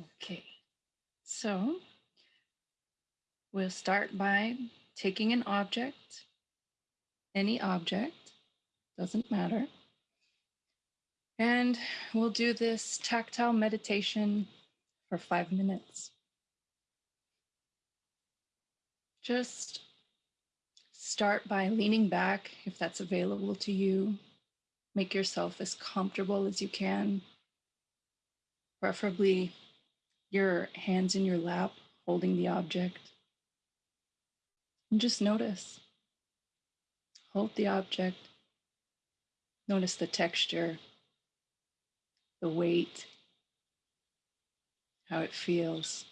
Okay, so we'll start by taking an object, any object, doesn't matter. And we'll do this tactile meditation for five minutes. Just start by leaning back if that's available to you. Make yourself as comfortable as you can, preferably your hands in your lap holding the object. And just notice. Hold the object. Notice the texture, the weight, how it feels.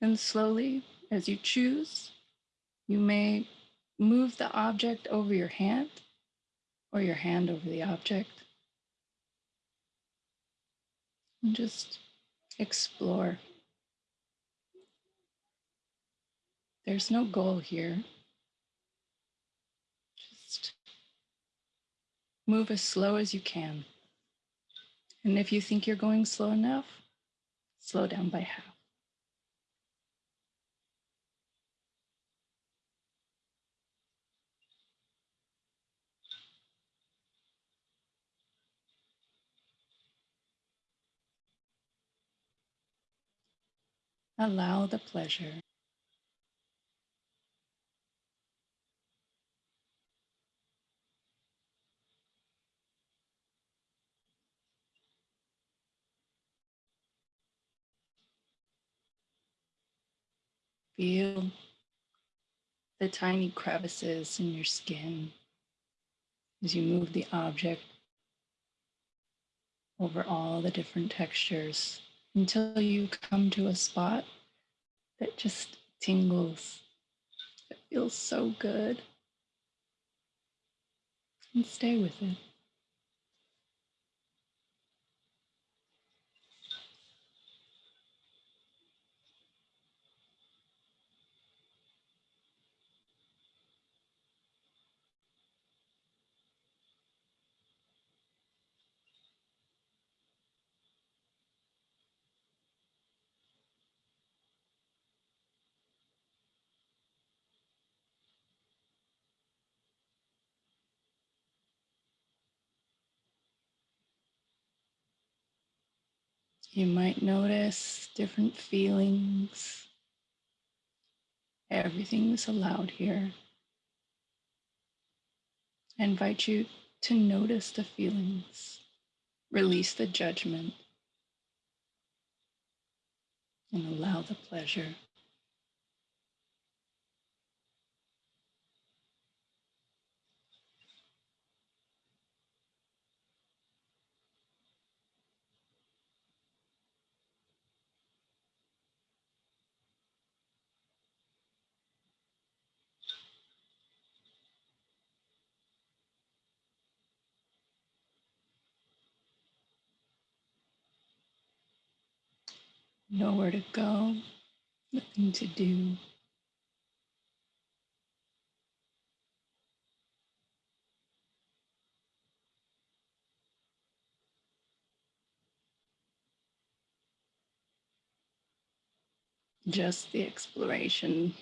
And slowly, as you choose, you may move the object over your hand or your hand over the object. And just explore. There's no goal here. Just move as slow as you can. And if you think you're going slow enough, slow down by half. Allow the pleasure. Feel the tiny crevices in your skin as you move the object over all the different textures until you come to a spot that just tingles. It feels so good. And stay with it. You might notice different feelings. Everything is allowed here. I invite you to notice the feelings, release the judgment, and allow the pleasure. Nowhere to go, nothing to do. Just the exploration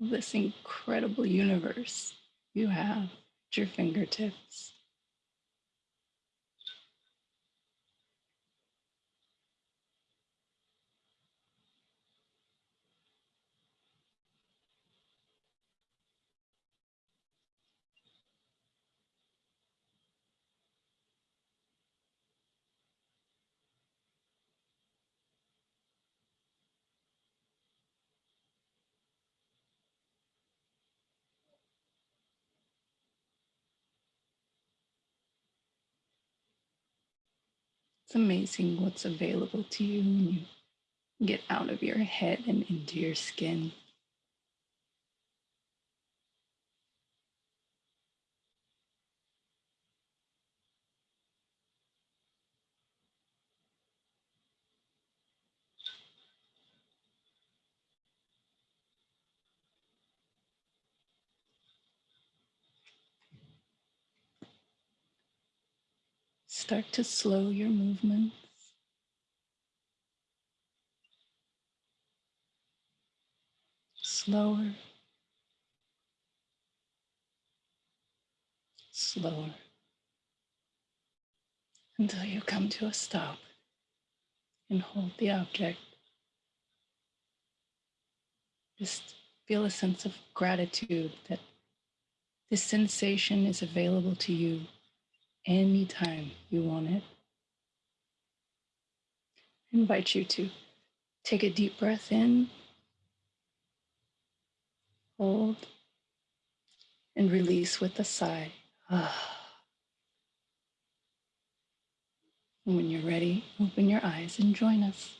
of this incredible universe you have at your fingertips. It's amazing what's available to you when you get out of your head and into your skin. Start to slow your movements. Slower, slower, until you come to a stop and hold the object. Just feel a sense of gratitude that this sensation is available to you anytime you want it. I invite you to take a deep breath in, hold, and release with a sigh. When you're ready, open your eyes and join us.